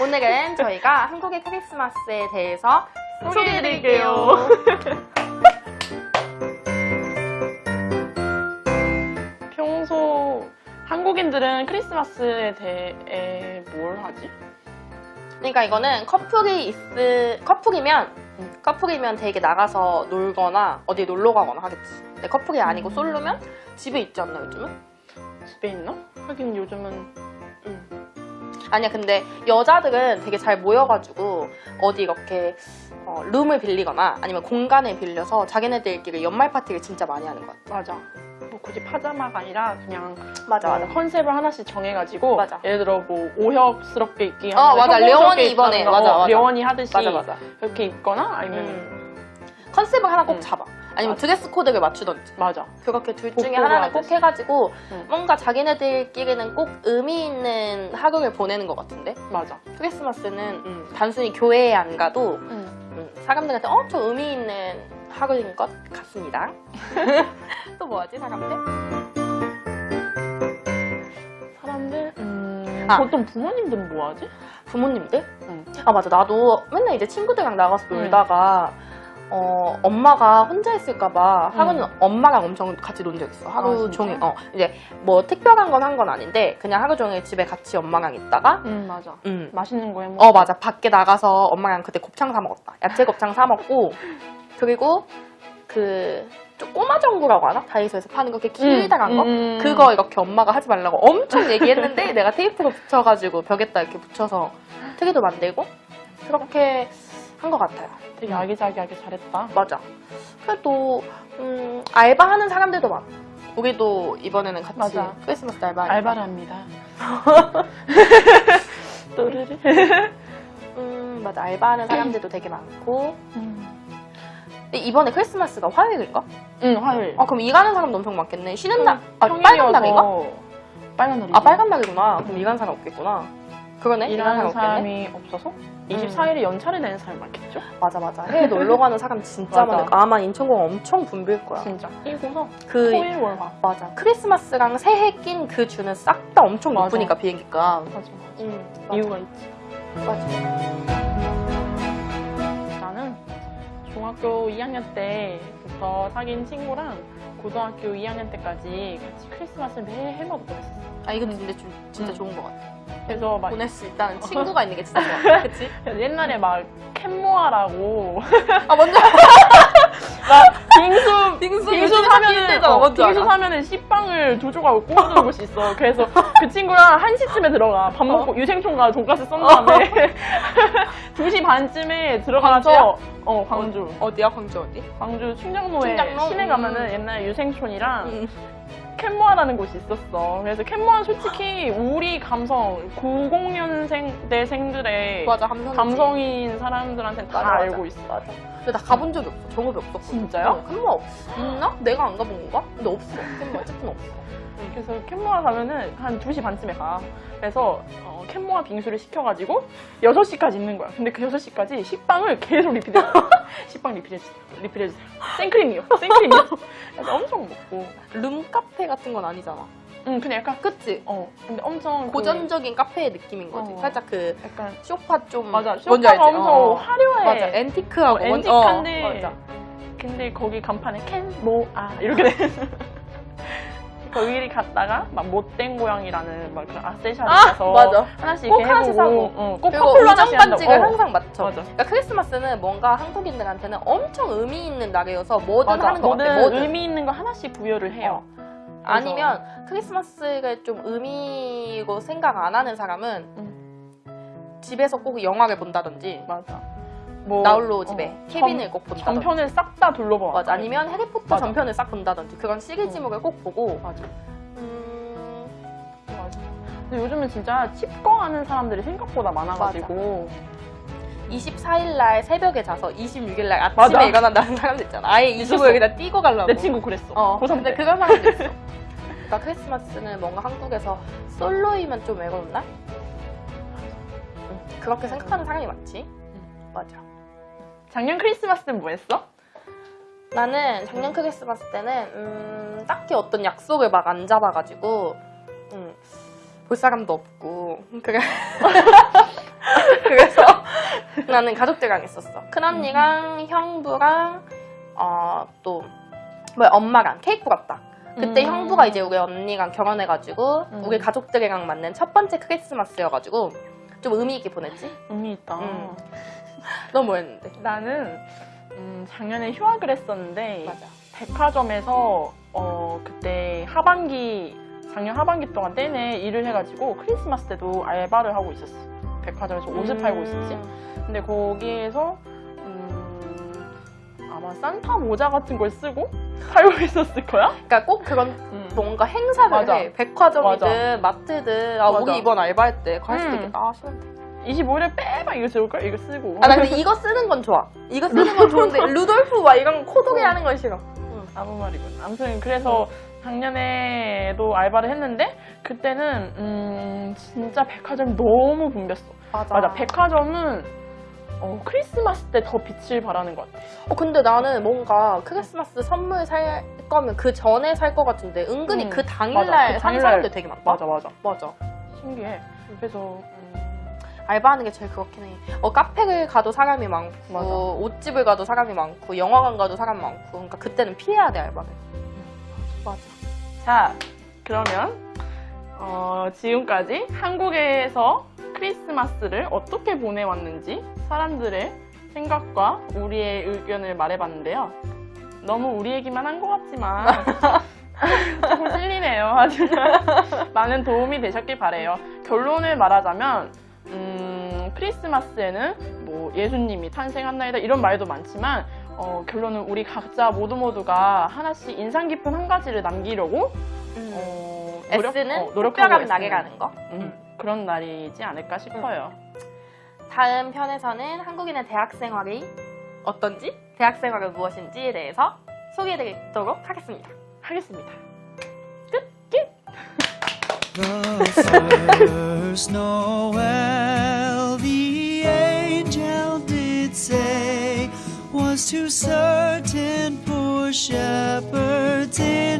오늘은 저희가 한국의 크리스마스에 대해서 소개해드릴게요. 평소 한국인들은 크리스마스에 대해 뭘 하지? 그러니까 이거는 커플이 있 커플이면 음, 커플이면 되게 나가서 놀거나 어디 놀러 가거나 하겠지. 근데 커플이 아니고 솔로면 집에 있지 않나 요즘은? 집에 있나? 하긴 요즘은 음. 아니야 근데 여자들은 되게 잘 모여가지고 어디 이렇게 어, 룸을 빌리거나 아니면 공간을 빌려서 자기네들끼리 연말 파티를 진짜 많이 하는 것 같아. 맞아. 뭐 굳이 파자마가 아니라 그냥 맞아 뭐 컨셉을 하나씩 정해가지고 맞아. 예를 들어 뭐 오혁스럽게 입기 어, 하는 맞아. 려원이 이번에. 맞아, 어, 맞아. 려원이 하듯이 맞아 맞아. 그렇게 입거나 아니면 음. 컨셉을 하나 꼭 음. 잡아. 아니면 맞아. 드레스 코드를 맞추던지. 맞아. 그렇게 둘 중에 하나는 꼭. 해가지고 응. 뭔가 자기네들끼리는 꼭 의미 있는 하루를 보내는 것 같은데 맞아. 크리스마스는 음, 단순히 교회에 안 가도 응. 음, 사람들한테 엄청 의미 있는 하루인 것 같습니다. 또 뭐하지 사람들? 사람들 음, 아. 보통 부모님들은 뭐 하지? 부모님들? 응. 아 맞아 나도 맨날 이제 친구들이랑 나가서 응. 놀다가 어, 엄마가 혼자 있을까봐 하루는 응. 엄마랑 엄청 같이 논 적 있어. 하루 아? 종일. 어, 이제 뭐 특별한 건 한 건 아닌데 그냥 하루 종일 집에 같이 엄마랑 있다가 응 맞아. 음. 맛있는 거 해먹. 어 맞아 밖에 나가서 엄마랑 그때 곱창 사 먹었다 야채 곱창 사 먹고 그리고 그좀 꼬마 전구라고 하나 다이소에서 파는 거 이렇게 길다란 거 음. 그거 이렇게 엄마가 하지 말라고 엄청 얘기했는데 내가 테이프로 붙여가지고 벽에다 이렇게 붙여서 트리도 만들고 그렇게 한 것 같아요 되게 아기자기하게 잘했다. 맞아 그래도 음, 알바하는 사람들도 많아 우리도 이번에는 같이 맞아. 크리스마스 알바 알바를 합니다. 또르르. 음 맞아 알바하는 사람들도 되게 많고 음. 근데 이번에 크리스마스가 화요일인가? 응 화요일. 아 그럼 일하는 사람 엄청 많겠네. 쉬는 날, 아 평일이어서 빨간 날인가? 빨간 날이지. 아 빨간 날이구나. 그럼 일하는 사람 없겠구나. 그러네. 일하는 사람. 사람이 없어서 24일에 연차를 내는 사람이 많겠죠? 맞아 맞아. 해외 놀러 가는 사람 진짜 맞아. 많을 거야. 아마 인천공 엄청 붐빌 거야. 진짜. 이고서 그 토일 월화. 맞아. 크리스마스랑 새해 낀 그 주는 싹 다 엄청 맞아. 높으니까 비행기가. 맞아. 맞아. 음 맞아. 이유가 있지. 맞아. 나는 중학교 2학년 때부터 사귄 친구랑 고등학교 2학년 때까지 같이 크리스마스를 매해 해마다 보냈었어. 아 이거 근데 좀 진짜 음. 좋은 것 같아. 그래서 막 보낼 수 있다는 친구가 있는 게 진짜 좋아. 그치? 옛날에 막 캔모아라고 아 먼저 빙수 빙수 빙수 요즘 사면은 힘들잖아. 어, 빙수? 사면은 씨빵을 두 조각 꽂아두는 곳이 있어. 그래서 그 친구랑 1 시쯤에 들어가. 밥 먹고 유생총과 돈가스 쏜 다음에 2시 반쯤에 들어가서 어 광주. 어디야 광주 어디? 광주 충장로에 충장로? 시내 음. 가면은 옛날 유생촌이랑 음. 캔모아라는 곳이 있었어. 그래서 캔모아는 솔직히 우리 감성 90년생대생들의 맞아 감성. 감성인 사람들한테는 다 맞아, 맞아. 알고 있어. 맞아. 근데 나 가본 적이 없어. 경험이 없었거든. 진짜요? 어, 캔모 있나? 내가 안 가본 건가? 근데 없어. 캔모 어쨌든 없어. 그래서 캔모아 가면은 한 2시 반쯤에 가. 그래서 어, 캔모아 빙수를 시켜가지고 6시까지 있는 거야. 근데 그 6시까지 식빵을 계속 리필해. 식빵 리필해주세요. 리필해주세요. 생크림이요. 생크림이요. 그래서 엄청 먹고. 룸 카페 같은 건 아니잖아. 응, 근데 약간, 그치? 어, 근데 엄청. 그 고전적인 카페의 느낌인 거지. 어. 살짝 그 약간. 소파 좀 맞아. 쇼파가? 엄청 어. 화려해. 맞아. 앤티크하고 어, 뭔- 앤틱한데. 어, 맞아. 근데 거기 간판에 캔모아 이렇게 돼. 거기 갔다가 막 못된 고양이라는 막 그런 악세사리를 아, 가서 맞아. 하나씩 꼭 하나씩 사고. 어, 꼭 그리고 커플로 우정. 반지를 어. 항상 맞춰. 맞아. 그러니까 크리스마스는 뭔가 한국인들한테는 엄청 의미 있는 날이어서 뭐든 맞아. 하는 것 같아. 뭐든. 의미 있는 거 하나씩 부여를 해요. 아니면 크리스마스를 좀 의미로 생각 안 하는 사람은 집에서 꼭 영화를 본다든지 맞아. 뭐 나홀로 집에 어, 케빈을 전- 꼭 본다든지 전편을 싹 다 둘러봐. 맞아. 아니면 해리포터 맞아. 전편을 싹 본다든지 그런 시리즈물을 꼭 보고 맞아. 음, 맞아. 근데 요즘은 진짜 칩거하는 사람들이 생각보다 많아가지고 24일 날 새벽에 자서 26일 날 아침에 맞아. 일어난다는 사람들 있잖아. 아예 있었어. 25일이나 뛰고 가려고. 내 친구 그랬어. 어, 고3 근데 때. 그런 사람도 있어. 그러니까 크리스마스는 뭔가 한국에서 솔로이면 좀 외로운 날? 응, 그렇게 생각하는 사람이 많지. 맞아. 작년 크리스마스는 뭐 했어? 나는 작년 크리스마스 때는 음, 딱히 어떤 약속을 막 안 잡아가지고 음, 볼 사람도 없고 그래 나는 가족들이랑 있었어. 큰언니랑 형부랑 어, 또 뭐야 엄마랑 케이크 갔다. 그때 음. 형부가 이제 우리 언니랑 결혼해가지고 음. 우리 가족들이랑 맞는 첫 번째 크리스마스여가지고 좀 의미 있게 보냈지? 의미 있다. 음. 너 뭐였는데? 나는 음, 작년에 휴학을 했었는데 맞아. 백화점에서 어, 그때 하반기 작년 하반기 동안 내내 일을 해가지고 크리스마스 때도 알바를 하고 있었어. 백화점에서 옷을 팔고 있었지. 근데 거기에서 음, 아마 산타 모자 같은 걸 쓰고 팔고 있었을 거야. 그러니까 꼭 그런 음. 뭔가 행사를 맞아. 해. 백화점이든 마트든 아 맞아. 우리 이번 알바할 때 갔을 음. 때아 싫은데. 25일에 빼박 이거 쓸걸? 이거 쓰고. 아 나 근데 이거 쓰는 건 좋아. 이거 쓰는 건 좋은데 루돌프 막 이런 코독이 어. 하는 건 싫어. 아무 말이군. 아무튼 그래서 작년에도 알바를 했는데 그때는 음, 진짜 백화점이 너무 붐볐어. 맞아. 맞아. 백화점은 어, 크리스마스 때 더 빛을 발하는 것 같아. 어, 근데 나는 뭔가 크리스마스 선물 살 거면 그 전에 살 것 같은데 은근히 음, 그. 당일날 그 사는 당일날. 사람들 되게 많다. 맞아, 맞아. 맞아. 신기해. 그래서 음, 알바하는 게 제일 그렇긴 해. 어, 카페를 가도 사람이 많고, 맞아. 옷집을 가도 사람이 많고, 영화관 가도 사람 많고. 그러니까 그때는 피해야 돼, 알바를. 맞아. 자, 그러면 어, 지금까지 한국에서 크리스마스를 어떻게 보내왔는지 사람들의 생각과 우리의 의견을 말해봤는데요. 너무 우리 얘기만 한 것 같지만 조금 찔리네요. 하지만 많은 도움이 되셨길 바래요. 결론을 말하자면 음, 크리스마스에는 뭐 예수님이 탄생한 날이다 이런 말도 많지만 어, 결론은 우리 각자 모두 모두가 하나씩 인상 깊은 한 가지를 남기려고 어, 노력- S는 어, 노력하고 있습니다. 날이라는 거. 음, 그런 날이지 않을까 싶어요. 다음 편에서는 한국인의 대학 생활이 어떤지, 대학 생활은 무엇인지에 대해서 소개해드리도록 하겠습니다. 하겠습니다. The first to certain poor shepherds in